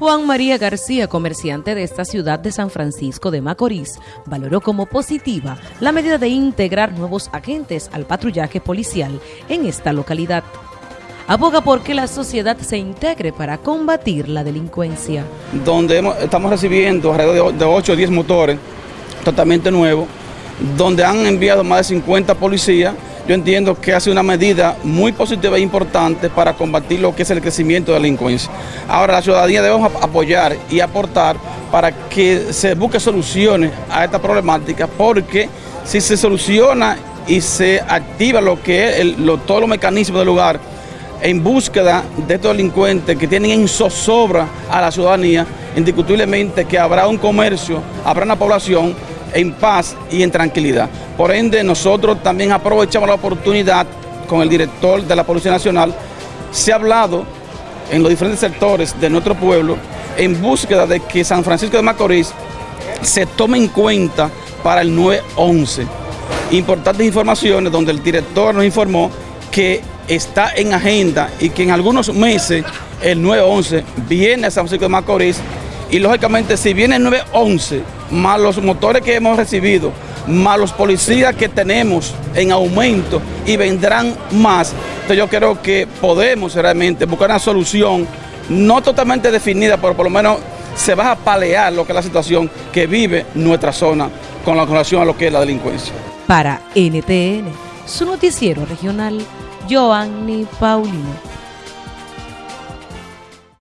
Juan María García, comerciante de esta ciudad de San Francisco de Macorís, valoró como positiva la medida de integrar nuevos agentes al patrullaje policial en esta localidad. Aboga por que la sociedad se integre para combatir la delincuencia. Donde estamos recibiendo alrededor de 8 o 10 motores totalmente nuevos, donde han enviado más de 50 policías yo entiendo que hace una medida muy positiva e importante para combatir lo que es el crecimiento de la delincuencia. Ahora la ciudadanía debemos apoyar y aportar para que se busque soluciones a esta problemática, porque si se soluciona y se activa lo que es todos los mecanismos del lugar en búsqueda de estos delincuentes que tienen en zozobra a la ciudadanía, indiscutiblemente que habrá un comercio, habrá una población en paz y en tranquilidad. Por ende, nosotros también aprovechamos la oportunidad con el director de la Policía Nacional. Se ha hablado en los diferentes sectores de nuestro pueblo en búsqueda de que San Francisco de Macorís se tome en cuenta para el 911. Importantes informaciones donde el director nos informó que está en agenda y que en algunos meses el 911 viene a San Francisco de Macorís y lógicamente si viene el 911 más los motores que hemos recibido, más los policías que tenemos en aumento y vendrán más, entonces yo creo que podemos realmente buscar una solución no totalmente definida, pero por lo menos se va a palear lo que es la situación que vive nuestra zona con la relación a lo que es la delincuencia. Para NTN, su noticiero regional, Joanny Paulino.